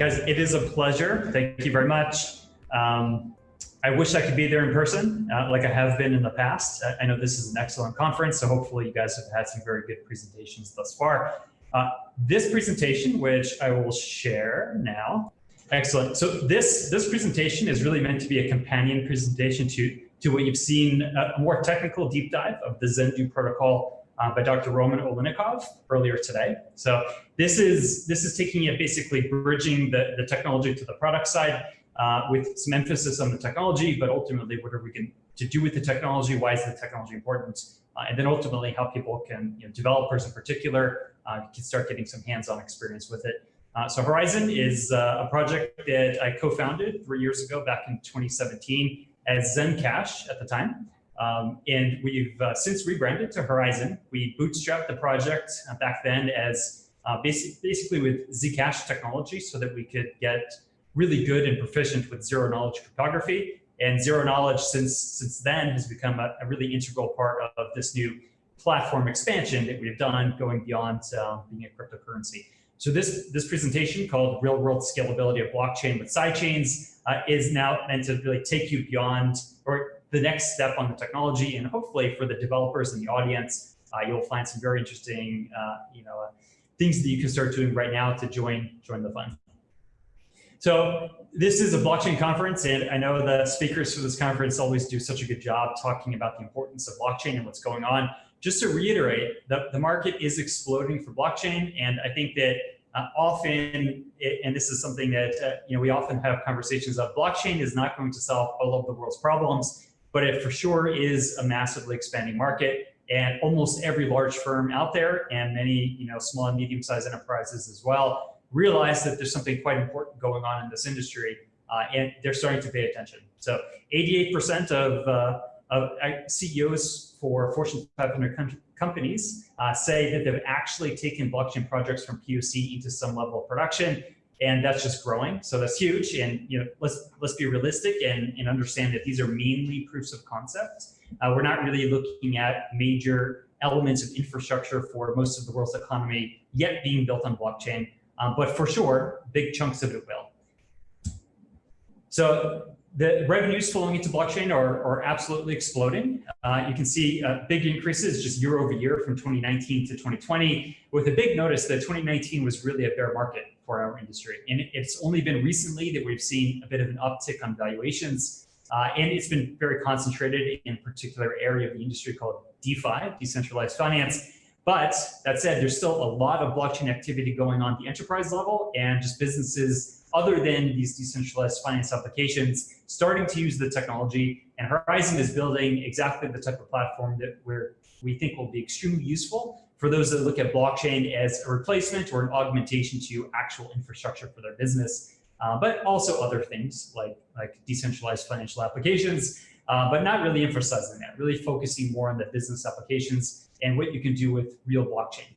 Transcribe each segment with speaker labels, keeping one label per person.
Speaker 1: guys, it is a pleasure. Thank you very much. Um, I wish I could be there in person, uh, like I have been in the past. I, know this is an excellent conference, so hopefully you guys have had some very good presentations thus far. Uh, this presentation, which I will share now, excellent. So this this presentation is really meant to be a companion presentation to to what you've seen, uh, a more technical deep dive of the Zendoo protocol uh, by Dr. Roman Oliynykov earlier today. So this is this is taking it basically bridging the, the technology to the product side uh, with some emphasis on the technology, but ultimately what are we going to do with the technology? Why is the technology important? Uh, and then ultimately how people can, you know, developers in particular, uh, can start getting some hands-on experience with it. Uh, so Horizen is uh, a project that I co-founded three years ago back in 2017 as Zencash at the time. Um, and we've uh, since rebranded to Horizen. We bootstrapped the project uh, back then as uh, basic, basically with Zcash technology so that we could get really good and proficient with zero knowledge cryptography. And zero knowledge since, since then has become a, a really integral part of this new platform expansion that we've done going beyond uh, being a cryptocurrency. So this, this presentation called Real World Scalability of Blockchain with Sidechains uh, is now meant to really take you beyond or the next step on the technology and hopefully for the developers in the audience, uh, you'll find some very interesting uh, you know, things that you can start doing right now to join, join the fun. So this is a blockchain conference, and I know the speakers for this conference always do such a good job talking about the importance of blockchain and what's going on. Just to reiterate, the, the market is exploding for blockchain, and I think that uh, often, it, and this is something that uh, you know we often have conversations of, blockchain is not going to solve all of the world's problems, but it for sure is a massively expanding market. And almost every large firm out there, and many you know small and medium-sized enterprises as well, realize that there's something quite important going on in this industry, uh, and they're starting to pay attention. So 88% of, uh, of uh, CEOs for Fortune 500 com companies uh, say that they've actually taken blockchain projects from POC into some level of production, and that's just growing. So that's huge. And you know, let's let's be realistic and, and understand that these are mainly proofs of concept. Uh, we're not really looking at major elements of infrastructure for most of the world's economy yet being built on blockchain. Um, but for sure, big chunks of it will. So the revenues flowing into blockchain are, are absolutely exploding. Uh, you can see uh, big increases just year over year from 2019 to 2020, with a big notice that 2019 was really a bear market for our industry. And it's only been recently that we've seen a bit of an uptick on valuations. Uh, and it's been very concentrated in a particular area of the industry called DeFi, decentralized finance. But that said, there's still a lot of blockchain activity going on at the enterprise level and just businesses other than these decentralized finance applications starting to use the technology. And Horizen is building exactly the type of platform that we're, we think will be extremely useful for those that look at blockchain as a replacement or an augmentation to actual infrastructure for their business, uh, but also other things like, like decentralized financial applications, uh, but not really emphasizing that, really focusing more on the business applications and what you can do with real blockchain.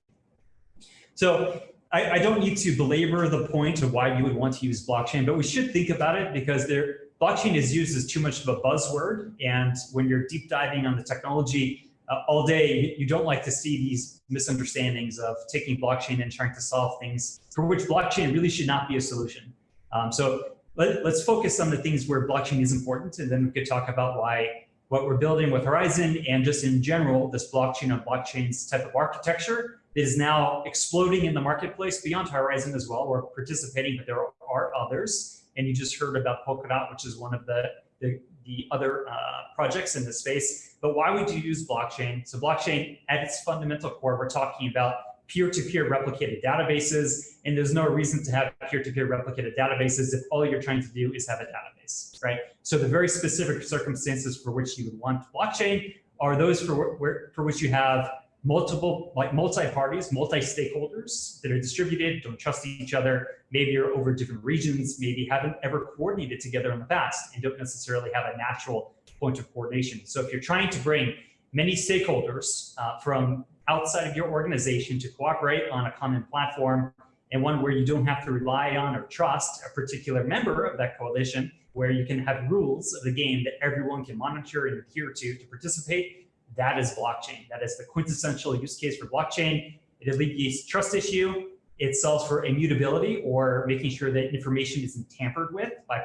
Speaker 1: So I, I, don't need to belabor the point of why you would want to use blockchain, but we should think about it because there, blockchain is used as too much of a buzzword. And when you're deep diving on the technology uh, all day, you don't like to see these misunderstandings of taking blockchain and trying to solve things for which blockchain really should not be a solution. Um, so let, us focus on the things where blockchain is important, and then we could talk about why what we're building with Horizen and just in general, this blockchain on blockchains type of architecture is now exploding in the marketplace beyond Horizen as well. We're participating, but there are others. And you just heard about Polkadot, which is one of the, the, the other uh, projects in this space. But why would you use blockchain? So blockchain at its fundamental core, we're talking about peer-to-peer -peer replicated databases, and there's no reason to have peer-to-peer -peer replicated databases if all you're trying to do is have a database, right? So the very specific circumstances for which you would want blockchain are those for, for which you have multiple, like multi-parties, multi-stakeholders that are distributed, don't trust each other, maybe you're over different regions, maybe haven't ever coordinated together in the past and don't necessarily have a natural point of coordination. So if you're trying to bring many stakeholders uh, from outside of your organization to cooperate on a common platform and one where you don't have to rely on or trust a particular member of that coalition, where you can have rules of the game that everyone can monitor and adhere to to participate, that is blockchain. That is the quintessential use case for blockchain. It alleviates trust issue. It solves for immutability or making sure that information isn't tampered with by,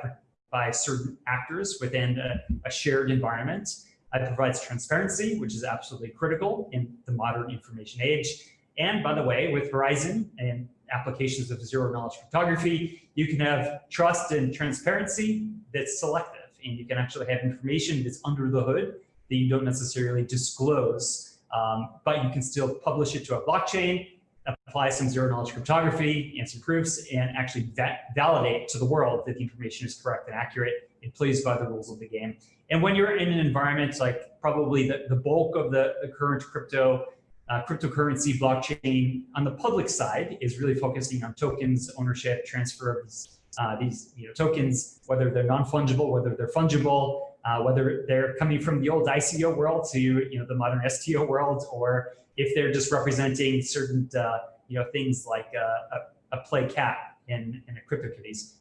Speaker 1: by certain actors within a, a shared environment. It provides transparency, which is absolutely critical in the modern information age. And by the way, with Horizen and applications of zero knowledge cryptography, you can have trust and transparency that's selective. And you can actually have information that's under the hood that you don't necessarily disclose, um, but you can still publish it to a blockchain, apply some zero knowledge cryptography and some proofs, and actually validate to the world that the information is correct and accurate and plays by the rules of the game. And when you're in an environment like probably the, the bulk of the, the current crypto uh, cryptocurrency blockchain on the public side is really focusing on tokens, ownership, transfer of these, uh, these you know, tokens, whether they're non-fungible, whether they're fungible, uh, whether they're coming from the old ICO world to you know the modern STO world, or if they're just representing certain uh, you know things like a, a play cat in, in a CryptoKitties.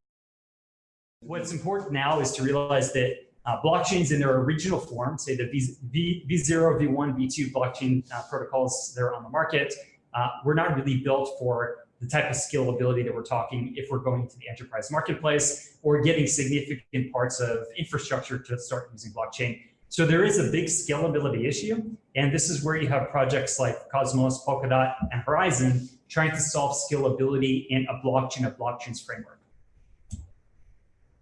Speaker 1: What's important now is to realize that uh, blockchains in their original form, say the v, v, V0, V1, V2 blockchain uh, protocols that are on the market, uh, were not really built for the type of scalability that we're talking if we're going to the enterprise marketplace or getting significant parts of infrastructure to start using blockchain. So there is a big scalability issue. And this is where you have projects like Cosmos, Polkadot, and Horizen trying to solve scalability in a blockchain of blockchains framework.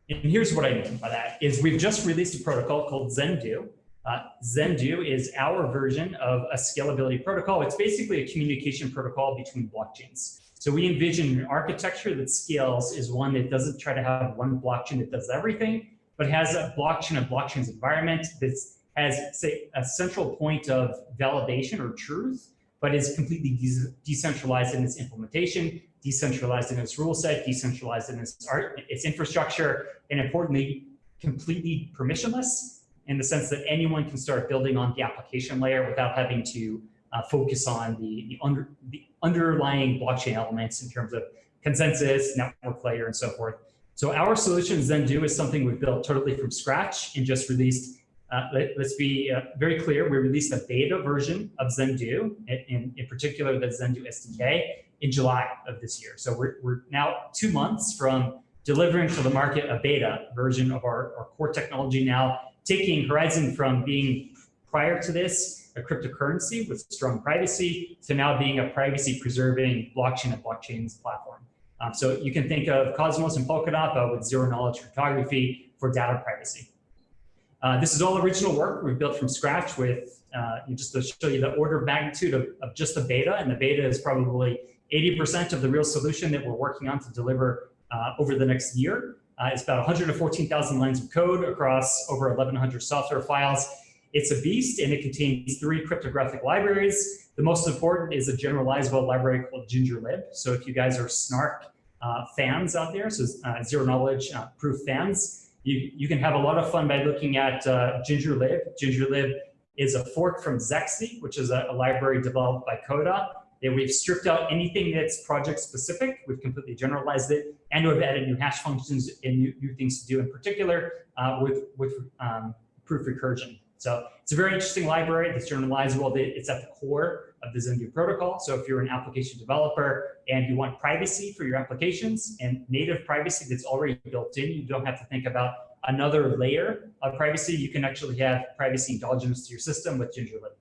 Speaker 1: And here's what I mean by that is we've just released a protocol called Zendoo. Uh, Zendoo is our version of a scalability protocol. It's basically a communication protocol between blockchains. So we envision an architecture that scales is one that doesn't try to have one blockchain that does everything, but has a blockchain of blockchains environment that has, say, a central point of validation or truth, but is completely de decentralized in its implementation decentralized in its rule set, decentralized in its art, its infrastructure, and importantly, completely permissionless in the sense that anyone can start building on the application layer without having to uh, focus on the, the, under, the underlying blockchain elements in terms of consensus, network layer, and so forth. So our solution Zendoo is something we've built totally from scratch and just released. Uh, let, us be uh, very clear, we released a beta version of Zendoo, in, in, particular the Zendoo SDK, in July of this year. So we're, we're now two months from delivering to the market a beta version of our, our core technology now, taking Horizen from being prior to this a cryptocurrency with strong privacy to now being a privacy preserving blockchain and blockchains platform. Um, so you can think of Cosmos and Polkadot with zero knowledge cryptography for data privacy. Uh, this is all original work we've built from scratch with, uh, just to show you the order of magnitude of, of just the beta, and the beta is probably 80% of the real solution that we're working on to deliver uh, over the next year. Uh, it's about 114,000 lines of code across over 1,100 software files. It's a beast and it contains three cryptographic libraries. The most important is a generalizable library called GingerLib. So if you guys are Snark uh, fans out there, so uh, zero knowledge uh, proof fans, you, you can have a lot of fun by looking at uh, GingerLib. GingerLib is a fork from Zexe, which is a, a library developed by Coda that we've stripped out anything that's project specific. We've completely generalized it, and we've added new hash functions and new, new things to do in particular uh, with, with um, proof recursion. So it's a very interesting library that's generalizable. It's at the core of the Zendoo protocol. So if you're an application developer and you want privacy for your applications and native privacy that's already built in, you don't have to think about another layer of privacy. You can actually have privacy endogenous to your system with GingerLib.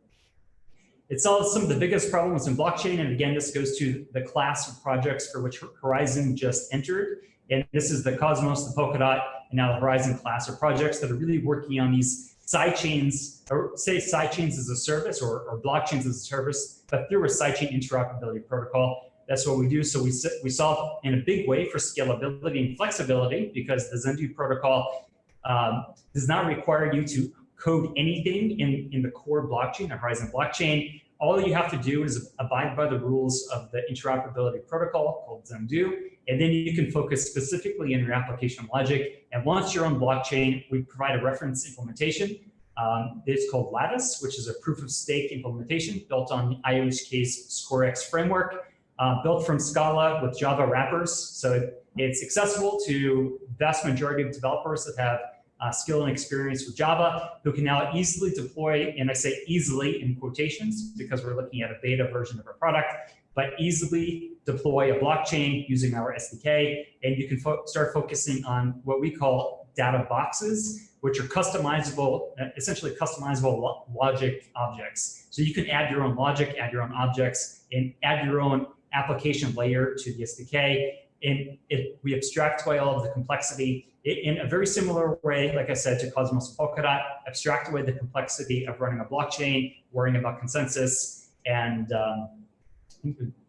Speaker 1: It solves some of the biggest problems in blockchain. And again, this goes to the class of projects for which Horizen just entered. And this is the Cosmos, the Polkadot, and now the Horizen class of projects that are really working on these sidechains, or say sidechains as a service or, or blockchains as a service, but through a sidechain interoperability protocol. That's what we do. So we, we solve in a big way for scalability and flexibility because the Zendoo protocol um, does not require you to code anything in, in the core blockchain, the Horizen blockchain. All you have to do is abide by the rules of the interoperability protocol called Zendoo, and then you can focus specifically in your application logic. And once you're on blockchain, we provide a reference implementation. Um, it's called Latus, which is a proof of stake implementation built on the IOHK's ScoreX framework, uh, built from Scala with Java wrappers. So it's accessible to the vast majority of developers that have uh, skill and experience with Java who can now easily deploy, and I say easily in quotations because we're looking at a beta version of our product, but easily deploy a blockchain using our SDK, and you can fo start focusing on what we call data boxes, which are customizable, uh, essentially customizable lo logic objects. So you can add your own logic, add your own objects, and add your own application layer to the SDK. And it, we abstract away all of the complexity in a very similar way, like I said, to Cosmos Polkadot, abstract away the complexity of running a blockchain, worrying about consensus, and um,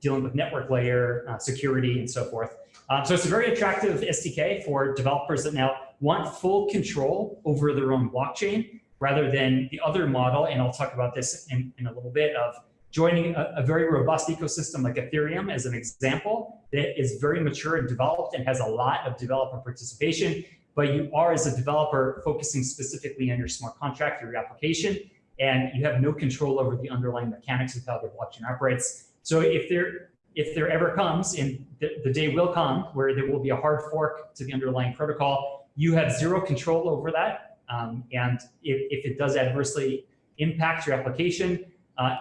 Speaker 1: dealing with network layer uh, security and so forth. Um, so it's a very attractive SDK for developers that now want full control over their own blockchain rather than the other model, and I'll talk about this in, in a little bit, of joining a, a, very robust ecosystem like Ethereum as an example that is very mature and developed and has a lot of developer participation, but you are as a developer focusing specifically on your smart contract your application, and you have no control over the underlying mechanics of how the blockchain operates. So if there if there ever comes, and the, the day will come, where there will be a hard fork to the underlying protocol, you have zero control over that. Um, and if, if, it does adversely impact your application, uh,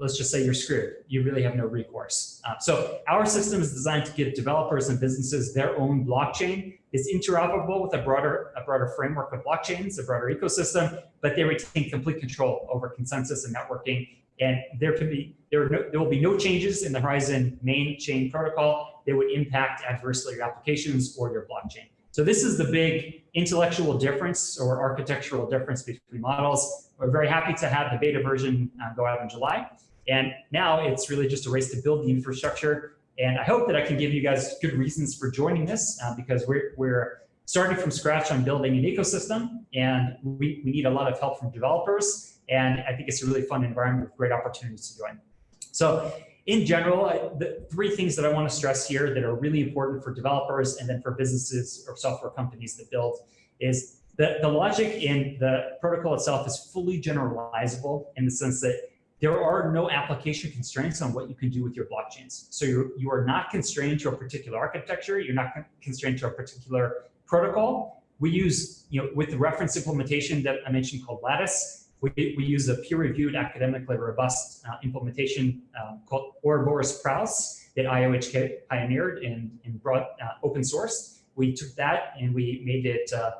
Speaker 1: let's just say you're screwed. You really have no recourse. Uh, so our system is designed to give developers and businesses their own blockchain. It's interoperable with a broader, a broader framework of blockchains, a broader ecosystem, but they retain complete control over consensus and networking. And there can be there, no, there will be no changes in the Horizen main chain protocol that would impact adversely your applications or your blockchain. So this is the big intellectual difference or architectural difference between models. We're very happy to have the beta version uh, go out in July. And now it's really just a race to build the infrastructure. And I hope that I can give you guys good reasons for joining this uh, because we're, we're starting from scratch on building an ecosystem and we, we need a lot of help from developers. And I think it's a really fun environment with great opportunities to join. So in general, the three things that I want to stress here that are really important for developers and then for businesses or software companies that build is that the logic in the protocol itself is fully generalizable in the sense that there are no application constraints on what you can do with your blockchains. So you're, you are not constrained to a particular architecture. You're not constrained to a particular protocol. We use, you know, with the reference implementation that I mentioned called Latus, we, we use a peer-reviewed, academically robust uh, implementation um, called Ouroboros Praos that IOHK pioneered and, and brought uh, open source. We took that and we made it uh,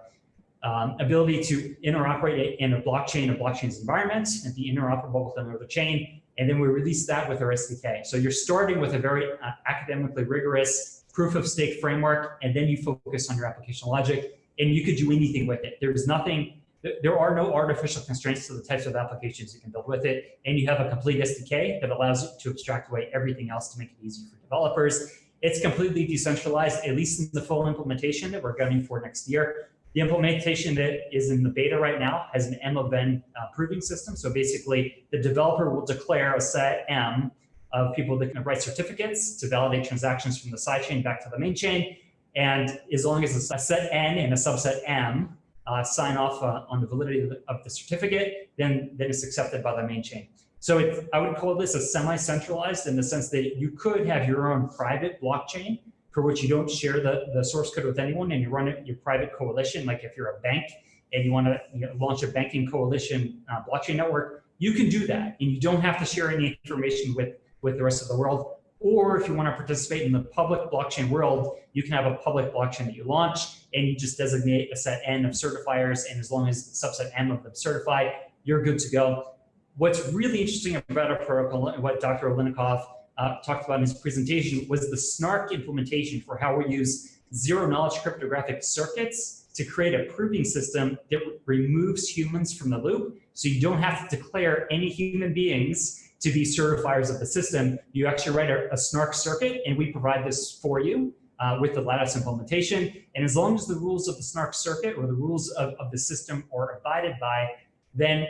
Speaker 1: um, ability to interoperate in a blockchain, a blockchain's environment, and be interoperable with another chain. And then we release that with our SDK. So you're starting with a very uh, academically rigorous proof of stake framework, and then you focus on your application logic, and you could do anything with it. There's nothing there are no artificial constraints to the types of applications you can build with it. And you have a complete SDK that allows you to abstract away everything else to make it easy for developers. It's completely decentralized, at least in the full implementation that we're gunning for next year. The implementation that is in the beta right now has an M of N uh, proving system. So basically, the developer will declare a set M of people that can write certificates to validate transactions from the sidechain back to the main chain. And as long as a set N and a subset M uh, sign off uh, on the validity of the, of the, certificate, then, then it's accepted by the main chain. So I would call this a semi-centralized in the sense that you could have your own private blockchain for which you don't share the, the source code with anyone and you run it, your private coalition, like if you're a bank and you want to you know, launch a banking coalition uh, blockchain network, you can do that and you don't have to share any information with, with the rest of the world. Or if you want to participate in the public blockchain world, you can have a public blockchain that you launch and you just designate a set N of certifiers. And as long as subset M of them certify, you're good to go. What's really interesting about our protocol and what Dr. Oliynykov uh, talked about in his presentation was the SNARK implementation for how we use zero knowledge cryptographic circuits to create a proving system that removes humans from the loop. So you don't have to declare any human beings to be certifiers of the system. You actually write a, a SNARK circuit and we provide this for you uh, with the Latus implementation. And as long as the rules of the SNARK circuit or the rules of, of the system are abided by, then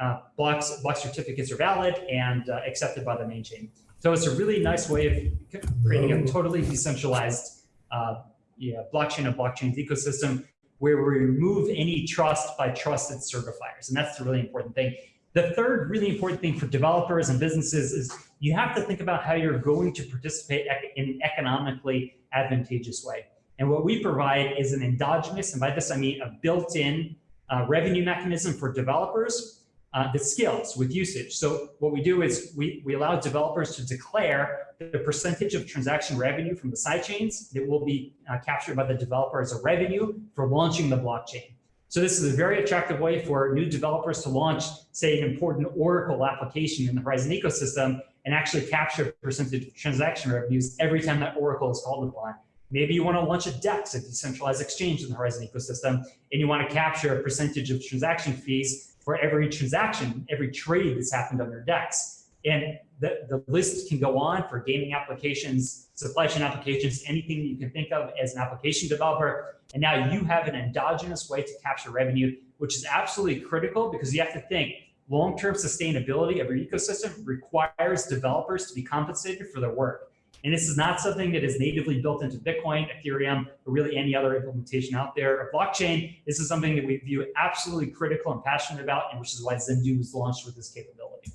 Speaker 1: uh, blocks, block certificates are valid and uh, accepted by the main chain. So it's a really nice way of creating a totally decentralized uh, yeah, blockchain of blockchains ecosystem where we remove any trust by trusted certifiers. And that's the really important thing. The third really important thing for developers and businesses is you have to think about how you're going to participate in an economically advantageous way. And what we provide is an endogenous, and by this I mean a built-in uh, revenue mechanism for developers uh, that scales with usage. So what we do is we, we allow developers to declare the percentage of transaction revenue from the sidechains that will be uh, captured by the developer as a revenue for launching the blockchain. So this is a very attractive way for new developers to launch, say, an important Oracle application in the Horizen ecosystem and actually capture percentage of transaction revenues every time that Oracle is called upon. Maybe you want to launch a DEX, a decentralized exchange in the Horizen ecosystem, and you want to capture a percentage of transaction fees for every transaction, every trade that's happened on your DEX. And the, the list can go on for gaming applications, supply chain applications, anything you can think of as an application developer. And now you have an endogenous way to capture revenue, which is absolutely critical because you have to think long-term sustainability of your ecosystem requires developers to be compensated for their work. And this is not something that is natively built into Bitcoin, Ethereum, or really any other implementation out there of blockchain. This is something that we view absolutely critical and passionate about, and which is why Zendoo was launched with this capability.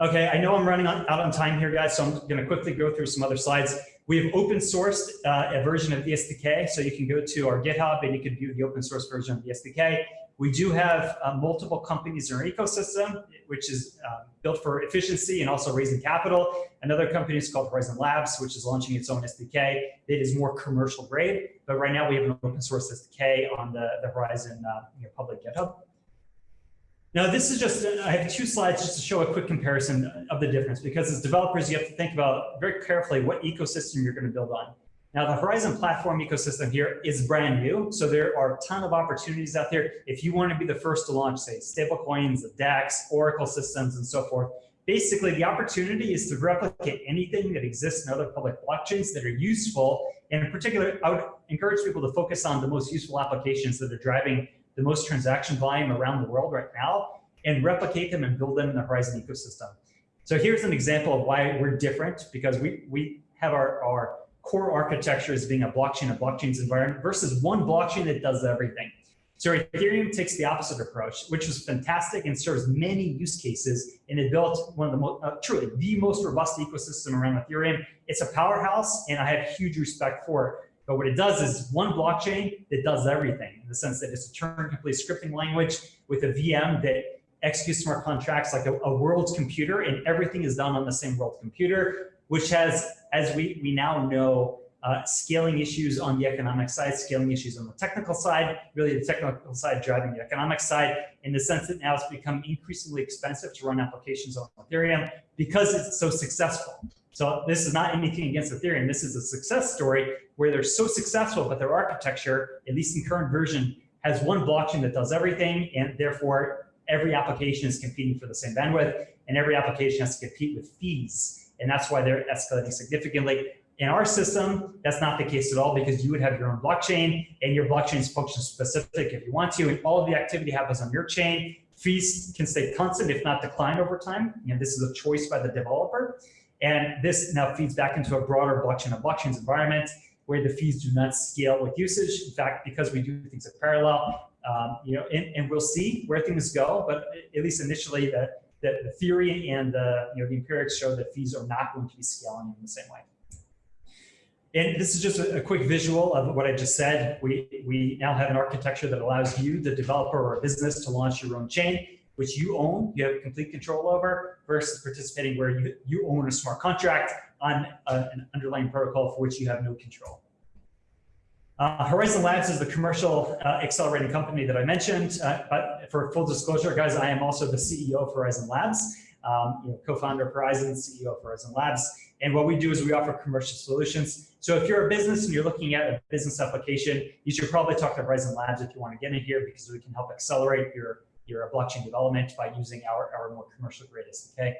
Speaker 1: Okay, I know I'm running out on time here, guys, so I'm going to quickly go through some other slides. We have open sourced uh, a version of the SDK, so you can go to our GitHub and you can view the open source version of the SDK. We do have uh, multiple companies in our ecosystem, which is uh, built for efficiency and also raising capital. Another company is called Horizen Labs, which is launching its own SDK. It is more commercial grade, but right now we have an open source SDK on the, the Horizen uh, you know, public GitHub. Now, this is just, I have two slides just to show a quick comparison of the difference, because as developers, you have to think about very carefully what ecosystem you're going to build on. Now, the Horizen platform ecosystem here is brand new, so there are a ton of opportunities out there. If you want to be the first to launch, say, stablecoins, the DEX, Oracle systems, and so forth, basically the opportunity is to replicate anything that exists in other public blockchains that are useful. And in particular, I would encourage people to focus on the most useful applications that are driving the most transaction volume around the world right now and replicate them and build them in the Horizen ecosystem. So here's an example of why we're different because we, we have our, our core architecture as being a blockchain, a blockchain's environment versus one blockchain that does everything. So Ethereum takes the opposite approach, which was fantastic and serves many use cases. And it built one of the most, uh, truly the most robust ecosystem around Ethereum. It's a powerhouse and I have huge respect for it. But what it does is one blockchain that does everything in the sense that it's a Turing-complete scripting language with a VM that executes smart contracts like a, a world's computer and everything is done on the same world computer which has, as we, we now know, uh, scaling issues on the economic side, scaling issues on the technical side, really the technical side driving the economic side, in the sense that now it's become increasingly expensive to run applications on Ethereum because it's so successful. So this is not anything against Ethereum. This is a success story where they're so successful, but their architecture, at least in current version, has one blockchain that does everything, and therefore every application is competing for the same bandwidth, and every application has to compete with fees and that's why they're escalating significantly. In our system, that's not the case at all because you would have your own blockchain and your blockchain is function specific if you want to, and all of the activity happens on your chain. Fees can stay constant, if not decline over time. You know, this is a choice by the developer. And this now feeds back into a broader blockchain of blockchains environment where the fees do not scale with usage. In fact, because we do things in parallel, um, you know, and, and we'll see where things go, but at least initially the, the, the theory and the, you know, the empirics show that fees are not going to be scaling in the same way. And this is just a, a, quick visual of what I just said. We, we now have an architecture that allows you, the developer or a business, to launch your own chain, which you own, you have complete control over, versus participating where you, you own a smart contract on a, an underlying protocol for which you have no control. Uh, Horizen Labs is the commercial uh, accelerating company that I mentioned. Uh, but for full disclosure, guys, I am also the CEO of Horizen Labs, um, you know, co-founder of Horizen, CEO of Horizen Labs. And what we do is we offer commercial solutions. So if you're a business and you're looking at a business application, you should probably talk to Horizen Labs if you want to get in here because we can help accelerate your, your blockchain development by using our, our more commercial grade SDK.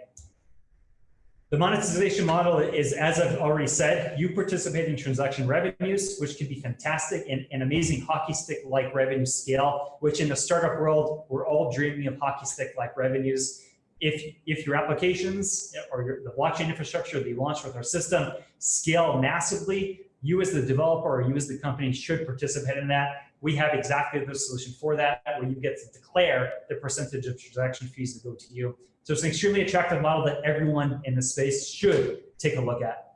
Speaker 1: The monetization model is, as I've already said, you participate in transaction revenues, which can be fantastic and an amazing hockey stick-like revenue scale, which in the startup world, we're all dreaming of hockey stick-like revenues. If, if your applications or your, the blockchain infrastructure that you launch with our system scale massively, you as the developer or you as the company should participate in that. We have exactly the solution for that, where you get to declare the percentage of transaction fees that go to you. So it's an extremely attractive model that everyone in the space should take a look at.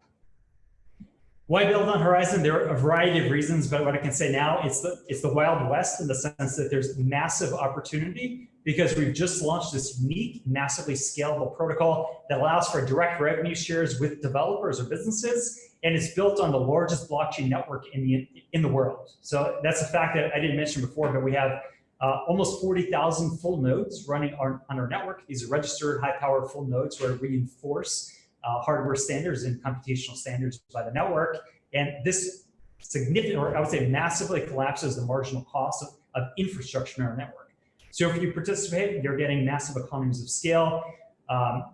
Speaker 1: Why build on Horizen? There are a variety of reasons, but what I can say now, it's the, it's the Wild West in the sense that there's massive opportunity because we've just launched this unique, massively scalable protocol that allows for direct revenue shares with developers or businesses, and it's built on the largest blockchain network in the, in the world. So that's a fact that I didn't mention before, but we have uh, almost 40,000 full nodes running on, on, our network. These are registered high-powered full nodes where we enforce uh, hardware standards and computational standards by the network. And this significant, or I would say massively collapses the marginal cost of, of infrastructure in our network. So if you participate, you're getting massive economies of scale. Um,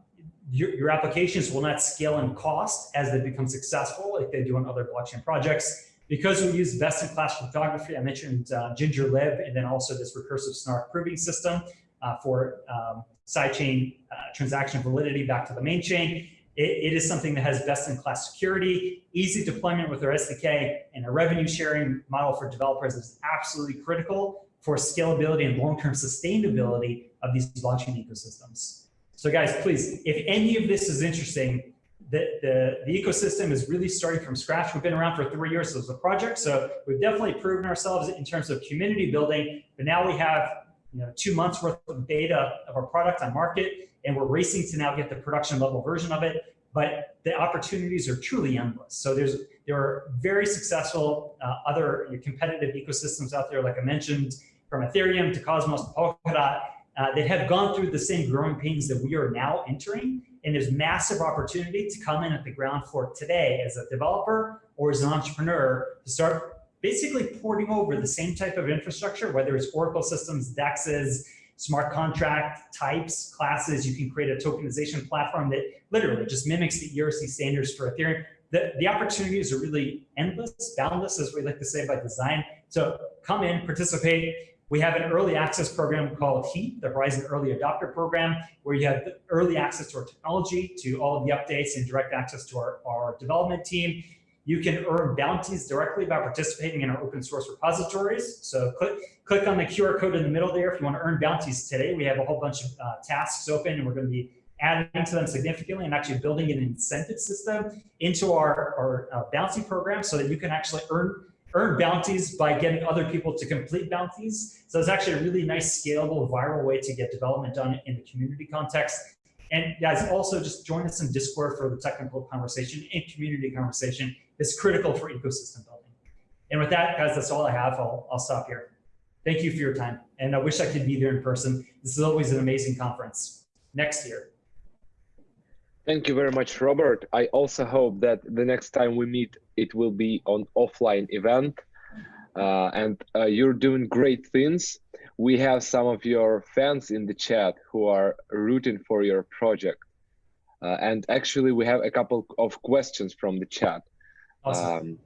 Speaker 1: your, your, applications will not scale in cost as they become successful like they do on other blockchain projects. Because we use best-in-class cryptography, I mentioned uh, GingerLib, and then also this recursive snark proving system uh, for um, sidechain uh, transaction validity back to the main chain. It, it is something that has best-in-class security, easy deployment with our SDK, and a revenue sharing model for developers is absolutely critical for scalability and long-term sustainability of these blockchain ecosystems. So guys, please, if any of this is interesting, the, the, the, ecosystem is really starting from scratch. We've been around for three years as a project, so we've definitely proven ourselves in terms of community building, but now we have you know, two months worth of data of our product on market, and we're racing to now get the production level version of it, but the opportunities are truly endless. So there's there are very successful uh, other competitive ecosystems out there, like I mentioned, from Ethereum to Cosmos to Polkadot, uh, that have gone through the same growing pains that we are now entering. And there's massive opportunity to come in at the ground floor today as a developer or as an entrepreneur to start basically porting over the same type of infrastructure, whether it's Oracle systems, DEXs, smart contract types, classes. You can create a tokenization platform that literally just mimics the ERC standards for Ethereum. The, the opportunities are really endless, boundless, as we like to say by design. So come in, participate, we have an early access program called HEAT, the Horizen Early Adopter Program, where you have early access to our technology, to all of the updates and direct access to our, our development team. You can earn bounties directly by participating in our open source repositories. So click, click on the QR code in the middle there if you want to earn bounties today. We have a whole bunch of uh, tasks open and we're going to be adding to them significantly and actually building an incentive system into our, our uh, bounty program so that you can actually earn earn bounties by getting other people to complete bounties. So it's actually a really nice, scalable, viral way to get development done in the community context. And guys, also just join us in Discord for the technical conversation and community conversation. It's critical for ecosystem building. And with that, guys, that's all I have. I'll, I'll stop here. Thank you for your time. And I wish I could be there in person. This is always an amazing conference. Next year.
Speaker 2: Thank you very much, Robert. I also hope that the next time we meet, it will be on offline event. Uh, and uh, you're doing great things. We have some of your fans in the chat who are rooting for your project. Uh, and actually, we have a couple of questions from the chat. Awesome.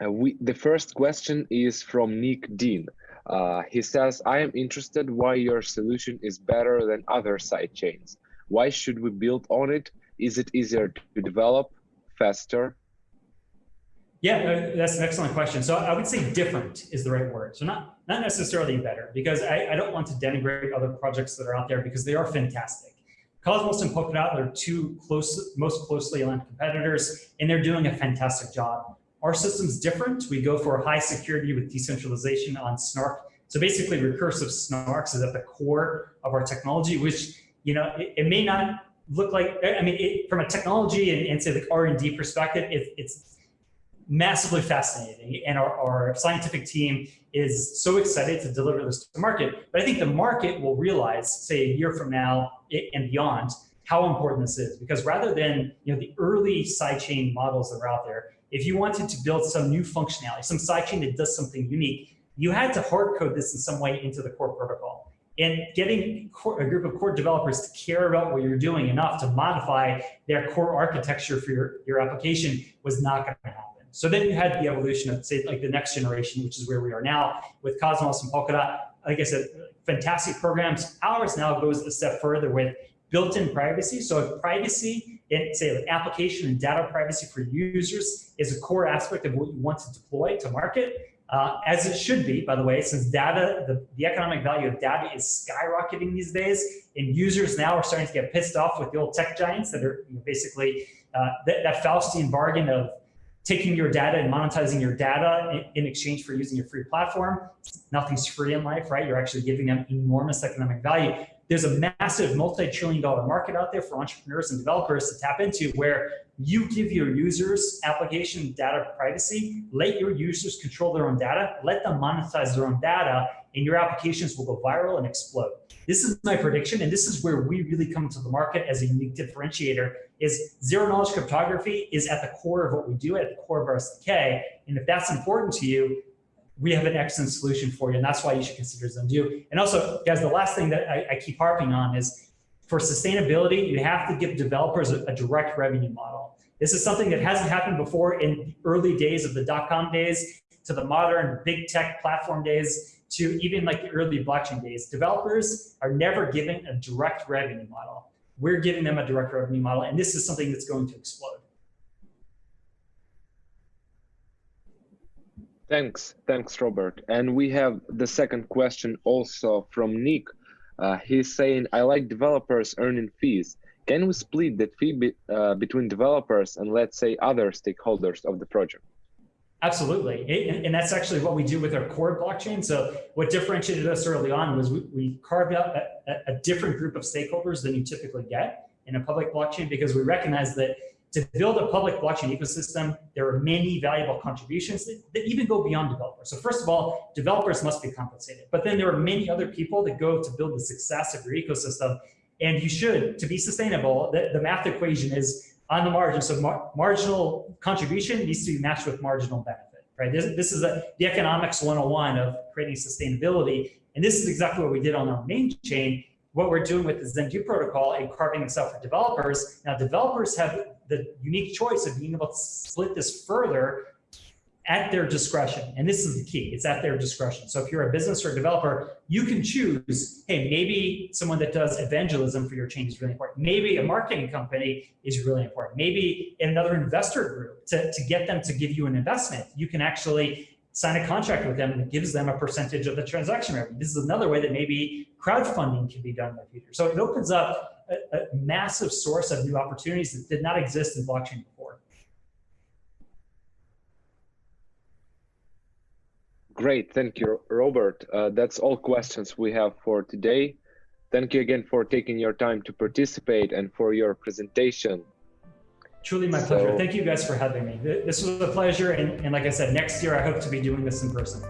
Speaker 2: Um, uh, we, the first question is from Nick Dean. Uh, he says, I am interested why your solution is better than other side chains. Why should we build on it? Is it easier to develop, faster?
Speaker 1: Yeah, uh, that's an excellent question. So I would say different is the right word. So not, not necessarily better, because I, I don't want to denigrate other projects that are out there because they are fantastic. Cosmos and Polkadot are two close, most closely aligned competitors, and they're doing a fantastic job. Our system's different. We go for high security with decentralization on Snark. So basically recursive snarks is at the core of our technology, which, you know, it, it may not look like, I mean, it, from a technology and, and say like R&D perspective, it, it's massively fascinating. And our, our scientific team is so excited to deliver this to the market. But I think the market will realize, say a year from now and beyond, how important this is. Because rather than you know the early sidechain models that are out there, if you wanted to build some new functionality, some sidechain that does something unique, you had to hard code this in some way into the core protocol. And getting a group of core developers to care about what you're doing enough to modify their core architecture for your, your application was not going to happen. So then you had the evolution of, say, like the next generation, which is where we are now with Cosmos and Polkadot. Like I said, fantastic programs. Ours now goes a step further with built-in privacy. So if privacy and say like application and data privacy for users is a core aspect of what you want to deploy to market, uh, as it should be, by the way, since data, the, the economic value of data is skyrocketing these days, and users now are starting to get pissed off with the old tech giants that are basically uh, that, that Faustian bargain of taking your data and monetizing your data in, in exchange for using a free platform. Nothing's free in life, right? You're actually giving them enormous economic value. There's a massive multi-trillion dollar market out there for entrepreneurs and developers to tap into where you give your users application data privacy, let your users control their own data, let them monetize their own data, and your applications will go viral and explode. This is my prediction, and this is where we really come to the market as a unique differentiator, is zero knowledge cryptography is at the core of what we do, at the core of our SDK, and if that's important to you, we have an excellent solution for you, and that's why you should consider Zendoo. And also, guys, the last thing that I, I keep harping on is for sustainability, you have to give developers a, a, direct revenue model. This is something that hasn't happened before in early days of the dot-com days to the modern big tech platform days to even like the early blockchain days. Developers are never given a direct revenue model. We're giving them a direct revenue model, and this is something that's going to explode.
Speaker 2: Thanks, thanks, Robert. And we have the second question also from Nick. Uh, he's saying, I like developers earning fees. Can we split that fee be, uh, between developers and let's say other stakeholders of the project?
Speaker 1: Absolutely. It, and that's actually what we do with our core blockchain. So what differentiated us early on was we, we carved out a, a, different group of stakeholders than you typically get in a public blockchain because we recognize that to build a public blockchain ecosystem, there are many valuable contributions that, that even go beyond developers. So first of all, developers must be compensated, but then there are many other people that go to build the success of your ecosystem. And you should, to be sustainable, the, the math equation is on the margin. So mar marginal contribution needs to be matched with marginal benefit, right? This, this is a, the economics 101 of creating sustainability. And this is exactly what we did on our main chain. What we're doing with the Zendoo protocol and carving out for developers. Now developers have the unique choice of being able to split this further at their discretion. And this is the key, it's at their discretion. So if you're a business or a developer, you can choose, hey, maybe someone that does evangelism for your chain is really important. Maybe a marketing company is really important. Maybe another investor group to, to get them to give you an investment. You can actually sign a contract with them that gives them a percentage of the transaction revenue. This is another way that maybe crowdfunding can be done in the future. So it opens up a, a massive source of new opportunities that did not exist in blockchain before.
Speaker 2: Great, thank you, Robert. Uh, that's all questions we have for today. Thank you again for taking your time to participate and for your presentation.
Speaker 1: Truly my so, pleasure. Thank you guys for having me. This was a pleasure. And, and like I said, next year, I hope to be doing this in person.